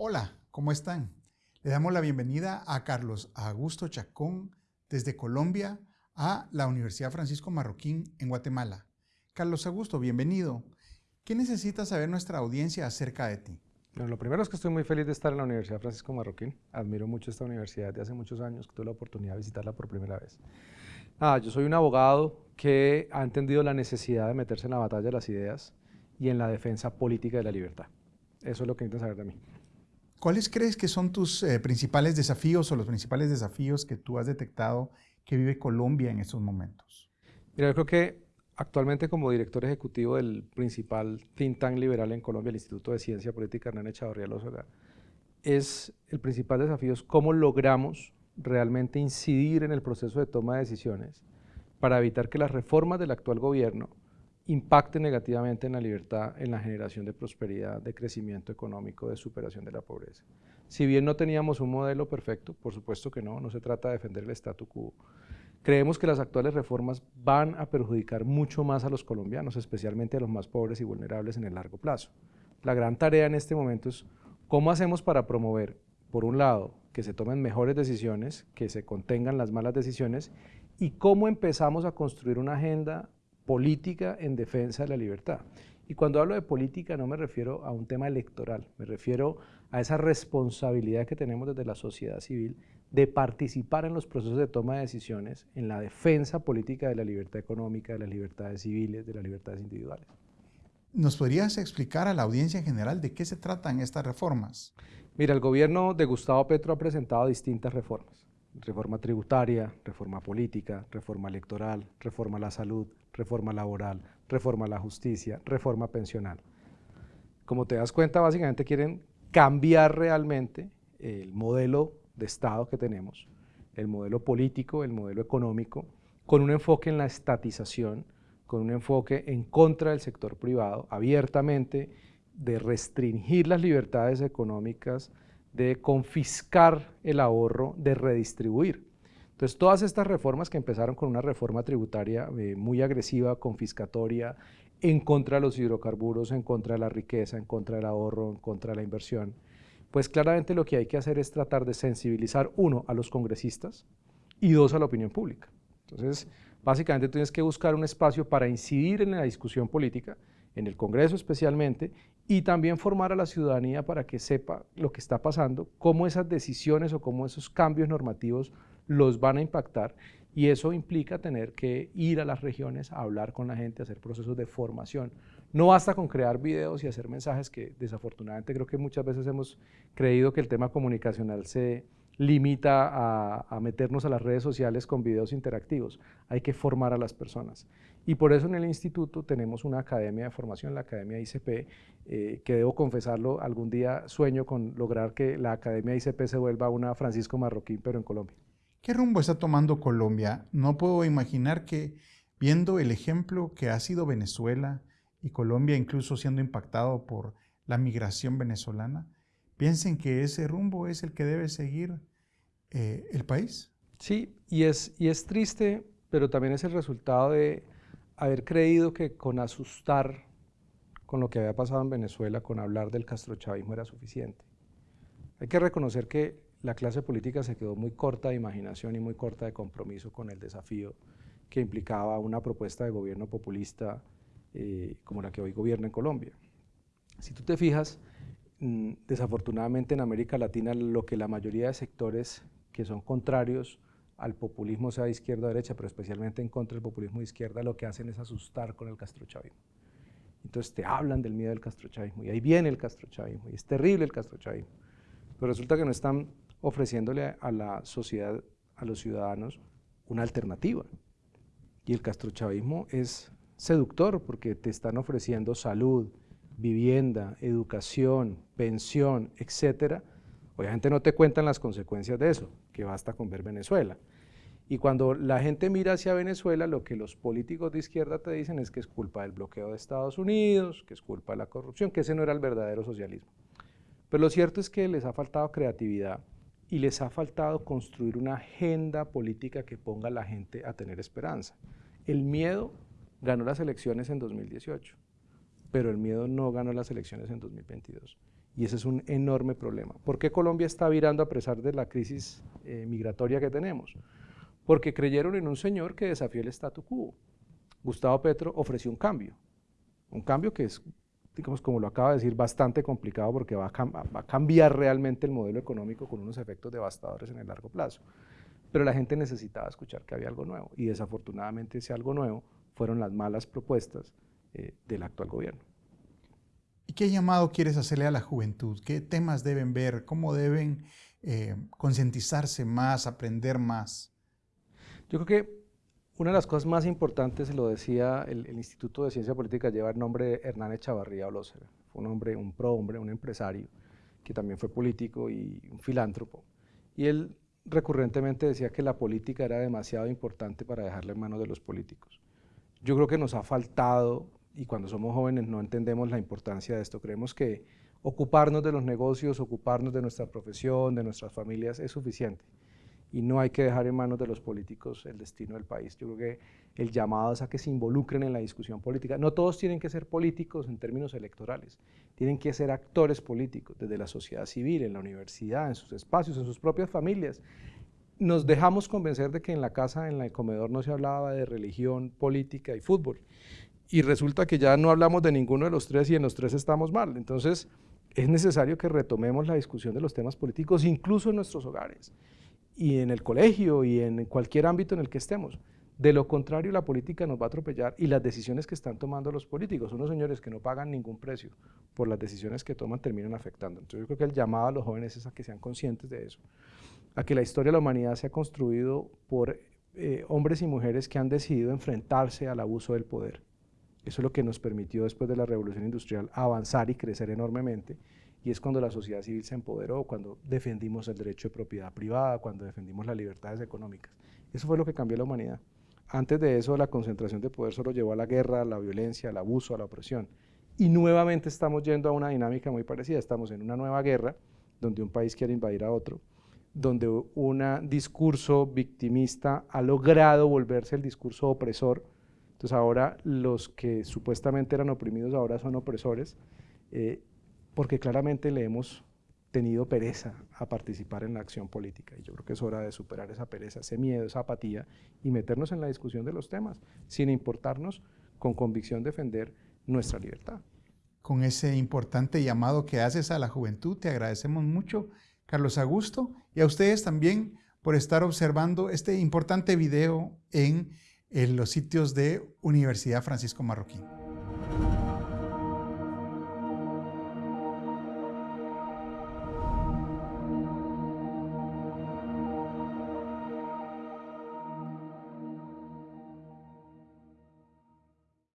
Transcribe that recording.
Hola, ¿cómo están? Le damos la bienvenida a Carlos Augusto Chacón desde Colombia a la Universidad Francisco Marroquín en Guatemala. Carlos Augusto, bienvenido. ¿Qué necesita saber nuestra audiencia acerca de ti? Lo primero es que estoy muy feliz de estar en la Universidad Francisco Marroquín. Admiro mucho esta universidad de hace muchos años que tuve la oportunidad de visitarla por primera vez. Ah, yo soy un abogado que ha entendido la necesidad de meterse en la batalla de las ideas y en la defensa política de la libertad. Eso es lo que necesitan saber de mí. ¿Cuáles crees que son tus eh, principales desafíos o los principales desafíos que tú has detectado que vive Colombia en estos momentos? Mira, yo creo que actualmente como director ejecutivo del principal think tank liberal en Colombia, el Instituto de Ciencia Política Hernán Echavarría Lózoga, es el principal desafío es cómo logramos realmente incidir en el proceso de toma de decisiones para evitar que las reformas del actual gobierno impacte negativamente en la libertad, en la generación de prosperidad, de crecimiento económico, de superación de la pobreza. Si bien no teníamos un modelo perfecto, por supuesto que no, no se trata de defender el statu quo, creemos que las actuales reformas van a perjudicar mucho más a los colombianos, especialmente a los más pobres y vulnerables en el largo plazo. La gran tarea en este momento es cómo hacemos para promover, por un lado, que se tomen mejores decisiones, que se contengan las malas decisiones, y cómo empezamos a construir una agenda política en defensa de la libertad. Y cuando hablo de política no me refiero a un tema electoral, me refiero a esa responsabilidad que tenemos desde la sociedad civil de participar en los procesos de toma de decisiones, en la defensa política de la libertad económica, de las libertades civiles, de las libertades individuales. ¿Nos podrías explicar a la audiencia en general de qué se tratan estas reformas? Mira, el gobierno de Gustavo Petro ha presentado distintas reformas reforma tributaria, reforma política, reforma electoral, reforma a la salud, reforma laboral, reforma a la justicia, reforma pensional. Como te das cuenta, básicamente quieren cambiar realmente el modelo de Estado que tenemos, el modelo político, el modelo económico, con un enfoque en la estatización, con un enfoque en contra del sector privado, abiertamente, de restringir las libertades económicas, de confiscar el ahorro, de redistribuir. Entonces, todas estas reformas que empezaron con una reforma tributaria eh, muy agresiva, confiscatoria, en contra de los hidrocarburos, en contra de la riqueza, en contra del ahorro, en contra de la inversión, pues claramente lo que hay que hacer es tratar de sensibilizar, uno, a los congresistas y dos, a la opinión pública. Entonces, básicamente tienes que buscar un espacio para incidir en la discusión política, en el Congreso especialmente, y también formar a la ciudadanía para que sepa lo que está pasando, cómo esas decisiones o cómo esos cambios normativos los van a impactar y eso implica tener que ir a las regiones a hablar con la gente, hacer procesos de formación. No basta con crear videos y hacer mensajes que desafortunadamente creo que muchas veces hemos creído que el tema comunicacional se limita a, meternos a las redes sociales con videos interactivos. Hay que formar a las personas. Y por eso en el instituto tenemos una academia de formación, la Academia ICP, eh, que debo confesarlo, algún día sueño con lograr que la Academia ICP se vuelva una Francisco Marroquín, pero en Colombia. ¿Qué rumbo está tomando Colombia? No puedo imaginar que, viendo el ejemplo que ha sido Venezuela y Colombia incluso siendo impactado por la migración venezolana, piensen que ese rumbo es el que debe seguir eh, el país. Sí, y es, y es triste, pero también es el resultado de haber creído que con asustar con lo que había pasado en Venezuela, con hablar del castrochavismo era suficiente. Hay que reconocer que la clase política se quedó muy corta de imaginación y muy corta de compromiso con el desafío que implicaba una propuesta de gobierno populista eh, como la que hoy gobierna en Colombia. Si tú te fijas, mm, desafortunadamente en América Latina lo que la mayoría de sectores que son contrarios al populismo, sea de izquierda o derecha, pero especialmente en contra del populismo de izquierda, lo que hacen es asustar con el castrochavismo. Entonces te hablan del miedo del castrochavismo y ahí viene el castrochavismo y es terrible el castrochavismo. Pero resulta que no están ofreciéndole a la sociedad, a los ciudadanos, una alternativa. Y el castrochavismo es seductor porque te están ofreciendo salud, vivienda, educación, pensión, etcétera. Obviamente no te cuentan las consecuencias de eso, que basta con ver Venezuela. Y cuando la gente mira hacia Venezuela, lo que los políticos de izquierda te dicen es que es culpa del bloqueo de Estados Unidos, que es culpa de la corrupción, que ese no era el verdadero socialismo. Pero lo cierto es que les ha faltado creatividad y les ha faltado construir una agenda política que ponga a la gente a tener esperanza. El miedo ganó las elecciones en 2018, pero el miedo no ganó las elecciones en 2022. Y ese es un enorme problema. ¿Por qué Colombia está virando a pesar de la crisis eh, migratoria que tenemos? Porque creyeron en un señor que desafió el statu quo. Gustavo Petro ofreció un cambio. Un cambio que es, digamos, como lo acaba de decir, bastante complicado porque va a, va a cambiar realmente el modelo económico con unos efectos devastadores en el largo plazo. Pero la gente necesitaba escuchar que había algo nuevo y desafortunadamente ese algo nuevo fueron las malas propuestas eh, del actual gobierno. ¿Y qué llamado quieres hacerle a la juventud? ¿Qué temas deben ver? ¿Cómo deben eh, concientizarse más, aprender más? Yo creo que una de las cosas más importantes, lo decía el, Instituto de Ciencia Política, lleva el nombre de Hernán Echavarría Olócera. Fue un hombre, un pro-hombre, un empresario, que también fue político y un filántropo. Y él recurrentemente decía que la política era demasiado importante para dejarla en manos de los políticos. Yo creo que nos ha faltado y cuando somos jóvenes no entendemos la importancia de esto. Creemos que ocuparnos de los negocios, ocuparnos de nuestra profesión, de nuestras familias es suficiente y no hay que dejar en manos de los políticos el destino del país. Yo creo que el llamado es a que se involucren en la discusión política. No todos tienen que ser políticos en términos electorales, tienen que ser actores políticos desde la sociedad civil, en la universidad, en sus espacios, en sus propias familias. Nos dejamos convencer de que en la casa, en el comedor, no se hablaba de religión, política y fútbol y resulta que ya no hablamos de ninguno de los tres y en los tres estamos mal. Entonces, es necesario que retomemos la discusión de los temas políticos, incluso en nuestros hogares, y en el colegio, y en cualquier ámbito en el que estemos. De lo contrario, la política nos va a atropellar y las decisiones que están tomando los políticos, unos señores que no pagan ningún precio por las decisiones que toman, terminan afectando. Entonces yo creo que el llamado a los jóvenes es a que sean conscientes de eso, a que la historia de la humanidad se ha construido por eh, hombres y mujeres que han decidido enfrentarse al abuso del poder eso es lo que nos permitió después de la revolución industrial avanzar y crecer enormemente y es cuando la sociedad civil se empoderó, cuando defendimos el derecho de propiedad privada, cuando defendimos las libertades económicas. Eso fue lo que cambió la humanidad. Antes de eso, la concentración de poder solo llevó a la guerra, a la violencia, al abuso, a la opresión. Y nuevamente estamos yendo a una dinámica muy parecida. Estamos en una nueva guerra, donde un país quiere invadir a otro, donde un discurso victimista ha logrado volverse el discurso opresor, entonces ahora los que supuestamente eran oprimidos ahora son opresores, eh, porque claramente le hemos tenido pereza a participar en la acción política. Y yo creo que es hora de superar esa pereza, ese miedo, esa apatía y meternos en la discusión de los temas, sin importarnos con convicción defender nuestra libertad. Con ese importante llamado que haces a la juventud, te agradecemos mucho, Carlos Augusto, y a ustedes también por estar observando este importante video en en los sitios de Universidad Francisco Marroquín.